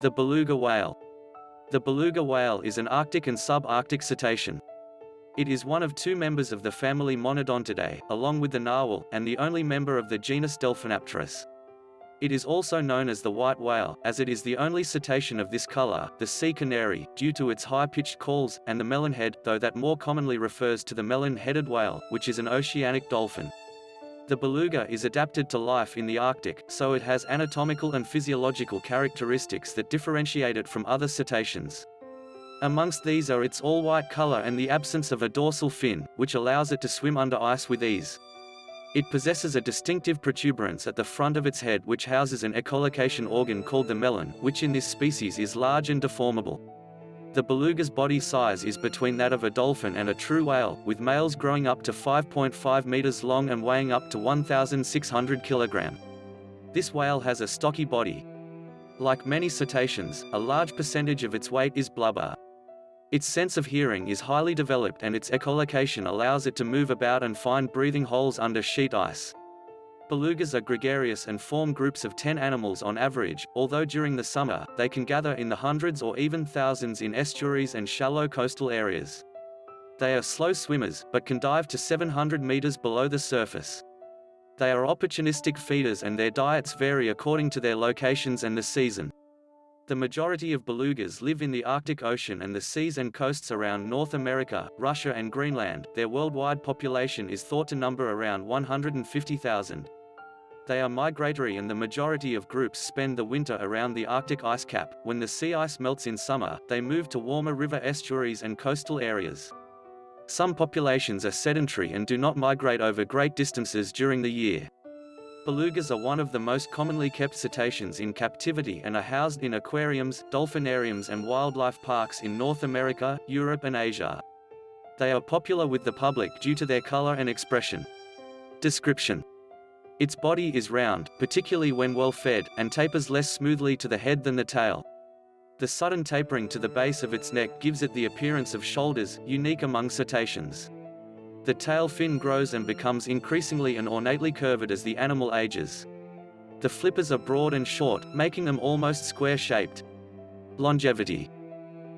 The beluga whale. The beluga whale is an Arctic and subarctic cetacean. It is one of two members of the family Monodontidae, along with the narwhal, and the only member of the genus Delphinapterus. It is also known as the white whale, as it is the only cetacean of this color, the sea canary, due to its high-pitched calls, and the melonhead, though that more commonly refers to the melon-headed whale, which is an oceanic dolphin. The beluga is adapted to life in the Arctic, so it has anatomical and physiological characteristics that differentiate it from other cetaceans. Amongst these are its all-white color and the absence of a dorsal fin, which allows it to swim under ice with ease. It possesses a distinctive protuberance at the front of its head which houses an echolocation organ called the melon, which in this species is large and deformable. The beluga's body size is between that of a dolphin and a true whale, with males growing up to 5.5 meters long and weighing up to 1,600 kilogram. This whale has a stocky body. Like many cetaceans, a large percentage of its weight is blubber. Its sense of hearing is highly developed and its echolocation allows it to move about and find breathing holes under sheet ice. Belugas are gregarious and form groups of 10 animals on average, although during the summer, they can gather in the hundreds or even thousands in estuaries and shallow coastal areas. They are slow swimmers, but can dive to 700 meters below the surface. They are opportunistic feeders and their diets vary according to their locations and the season. The majority of belugas live in the Arctic Ocean and the seas and coasts around North America, Russia and Greenland. Their worldwide population is thought to number around 150,000. They are migratory and the majority of groups spend the winter around the Arctic ice cap. When the sea ice melts in summer, they move to warmer river estuaries and coastal areas. Some populations are sedentary and do not migrate over great distances during the year. Belugas are one of the most commonly kept cetaceans in captivity and are housed in aquariums, dolphinariums and wildlife parks in North America, Europe and Asia. They are popular with the public due to their color and expression. Description its body is round, particularly when well fed, and tapers less smoothly to the head than the tail. The sudden tapering to the base of its neck gives it the appearance of shoulders, unique among cetaceans. The tail fin grows and becomes increasingly and ornately curved as the animal ages. The flippers are broad and short, making them almost square-shaped. Longevity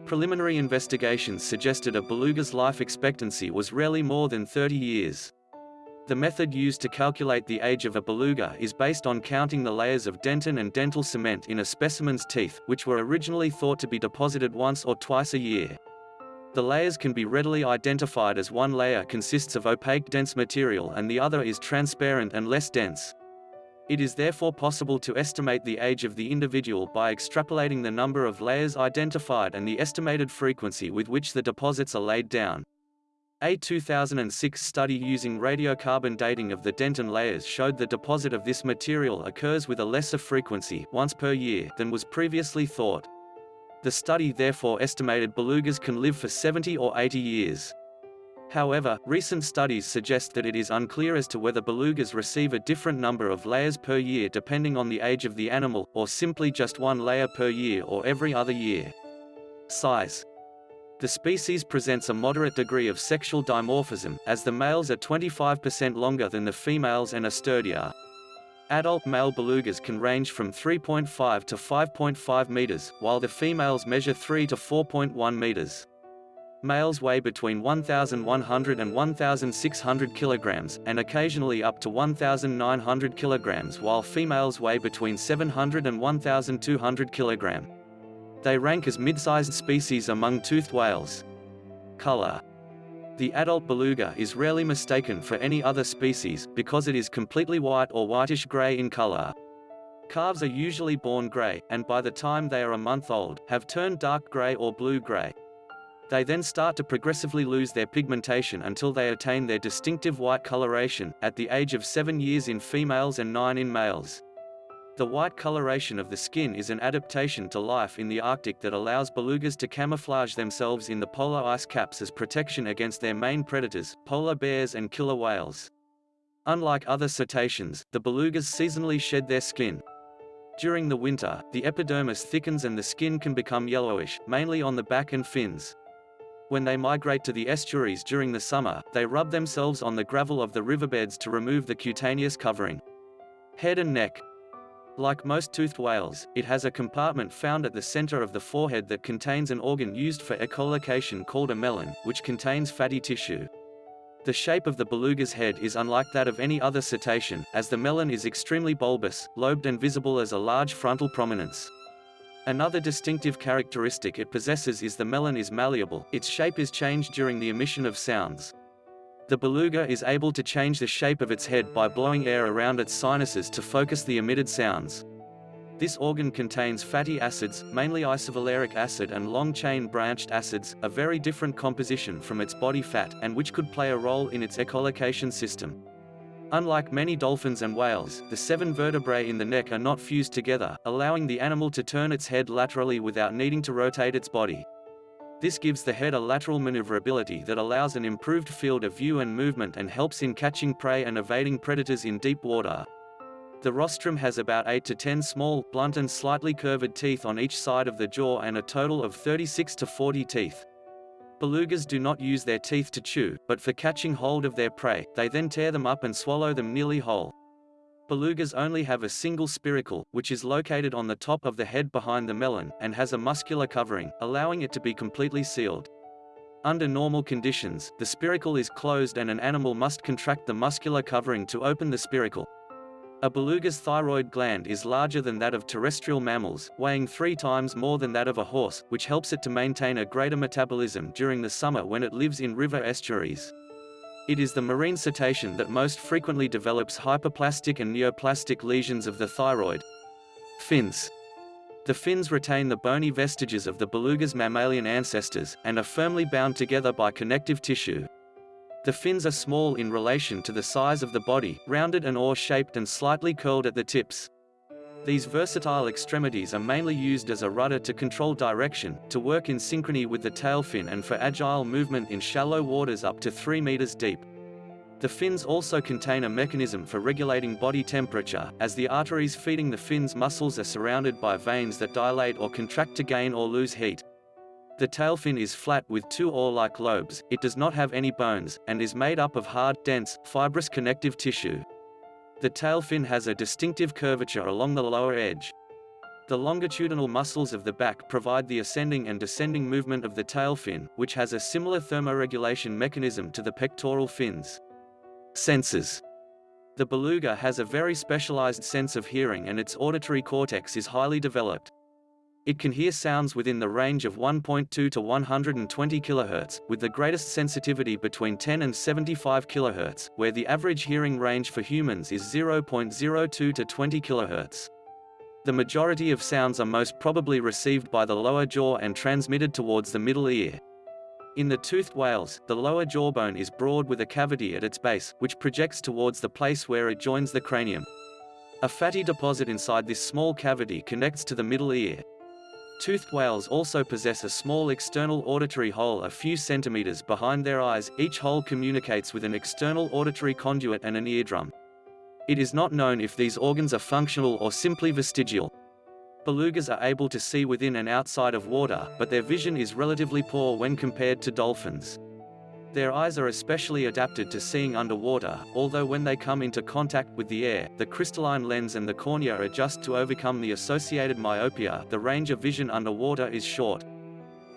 Preliminary investigations suggested a beluga's life expectancy was rarely more than 30 years. The method used to calculate the age of a beluga is based on counting the layers of dentin and dental cement in a specimen's teeth, which were originally thought to be deposited once or twice a year. The layers can be readily identified as one layer consists of opaque dense material and the other is transparent and less dense. It is therefore possible to estimate the age of the individual by extrapolating the number of layers identified and the estimated frequency with which the deposits are laid down. A 2006 study using radiocarbon dating of the dentin layers showed the deposit of this material occurs with a lesser frequency once per year than was previously thought. The study therefore estimated belugas can live for 70 or 80 years. However, recent studies suggest that it is unclear as to whether belugas receive a different number of layers per year depending on the age of the animal, or simply just one layer per year or every other year. Size the species presents a moderate degree of sexual dimorphism, as the males are 25% longer than the females and are sturdier. Adult male belugas can range from 3.5 to 5.5 meters, while the females measure 3 to 4.1 meters. Males weigh between 1,100 and 1,600 kilograms, and occasionally up to 1,900 kilograms while females weigh between 700 and 1,200 kilograms. They rank as mid-sized species among toothed whales. Color The adult beluga is rarely mistaken for any other species, because it is completely white or whitish-gray in color. Calves are usually born gray, and by the time they are a month old, have turned dark gray or blue-gray. They then start to progressively lose their pigmentation until they attain their distinctive white coloration, at the age of 7 years in females and 9 in males. The white coloration of the skin is an adaptation to life in the Arctic that allows belugas to camouflage themselves in the polar ice caps as protection against their main predators, polar bears and killer whales. Unlike other cetaceans, the belugas seasonally shed their skin. During the winter, the epidermis thickens and the skin can become yellowish, mainly on the back and fins. When they migrate to the estuaries during the summer, they rub themselves on the gravel of the riverbeds to remove the cutaneous covering. Head and neck, Like most toothed whales, it has a compartment found at the center of the forehead that contains an organ used for echolocation called a melon, which contains fatty tissue. The shape of the beluga's head is unlike that of any other cetacean, as the melon is extremely bulbous, lobed and visible as a large frontal prominence. Another distinctive characteristic it possesses is the melon is malleable, its shape is changed during the emission of sounds. The beluga is able to change the shape of its head by blowing air around its sinuses to focus the emitted sounds. This organ contains fatty acids, mainly isovaleric acid and long-chain branched acids, a very different composition from its body fat, and which could play a role in its echolocation system. Unlike many dolphins and whales, the seven vertebrae in the neck are not fused together, allowing the animal to turn its head laterally without needing to rotate its body. This gives the head a lateral maneuverability that allows an improved field of view and movement and helps in catching prey and evading predators in deep water. The rostrum has about 8 to 10 small, blunt and slightly curved teeth on each side of the jaw and a total of 36 to 40 teeth. Belugas do not use their teeth to chew, but for catching hold of their prey, they then tear them up and swallow them nearly whole. Belugas only have a single spiracle, which is located on the top of the head behind the melon, and has a muscular covering, allowing it to be completely sealed. Under normal conditions, the spiracle is closed and an animal must contract the muscular covering to open the spiracle. A beluga's thyroid gland is larger than that of terrestrial mammals, weighing three times more than that of a horse, which helps it to maintain a greater metabolism during the summer when it lives in river estuaries. It is the marine cetacean that most frequently develops hyperplastic and neoplastic lesions of the thyroid. Fins. The fins retain the bony vestiges of the beluga's mammalian ancestors, and are firmly bound together by connective tissue. The fins are small in relation to the size of the body, rounded and oar-shaped and slightly curled at the tips. These versatile extremities are mainly used as a rudder to control direction, to work in synchrony with the tail fin and for agile movement in shallow waters up to 3 meters deep. The fins also contain a mechanism for regulating body temperature, as the arteries feeding the fins muscles are surrounded by veins that dilate or contract to gain or lose heat. The tail fin is flat with two oar-like lobes, it does not have any bones, and is made up of hard, dense, fibrous connective tissue. The tail fin has a distinctive curvature along the lower edge. The longitudinal muscles of the back provide the ascending and descending movement of the tail fin, which has a similar thermoregulation mechanism to the pectoral fins. Senses The beluga has a very specialized sense of hearing and its auditory cortex is highly developed. It can hear sounds within the range of 1.2 to 120 kHz, with the greatest sensitivity between 10 and 75 kHz, where the average hearing range for humans is 0.02 to 20 kHz. The majority of sounds are most probably received by the lower jaw and transmitted towards the middle ear. In the toothed whales, the lower jawbone is broad with a cavity at its base, which projects towards the place where it joins the cranium. A fatty deposit inside this small cavity connects to the middle ear. Toothed whales also possess a small external auditory hole a few centimeters behind their eyes, each hole communicates with an external auditory conduit and an eardrum. It is not known if these organs are functional or simply vestigial. Belugas are able to see within and outside of water, but their vision is relatively poor when compared to dolphins. Their eyes are especially adapted to seeing underwater, although when they come into contact with the air, the crystalline lens and the cornea adjust to overcome the associated myopia the range of vision underwater is short.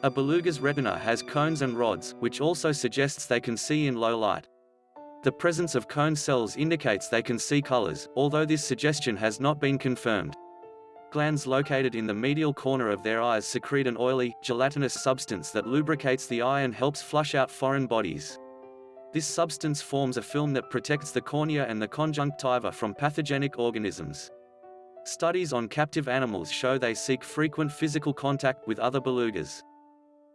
A beluga's retina has cones and rods, which also suggests they can see in low light. The presence of cone cells indicates they can see colors, although this suggestion has not been confirmed glands located in the medial corner of their eyes secrete an oily, gelatinous substance that lubricates the eye and helps flush out foreign bodies. This substance forms a film that protects the cornea and the conjunctiva from pathogenic organisms. Studies on captive animals show they seek frequent physical contact with other belugas.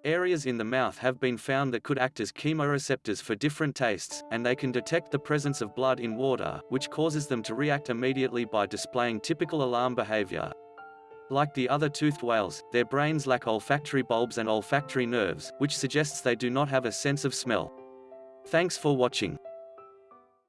Areas in the mouth have been found that could act as chemoreceptors for different tastes, and they can detect the presence of blood in water, which causes them to react immediately by displaying typical alarm behavior. Like the other toothed whales, their brains lack olfactory bulbs and olfactory nerves, which suggests they do not have a sense of smell. Thanks for watching.